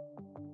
you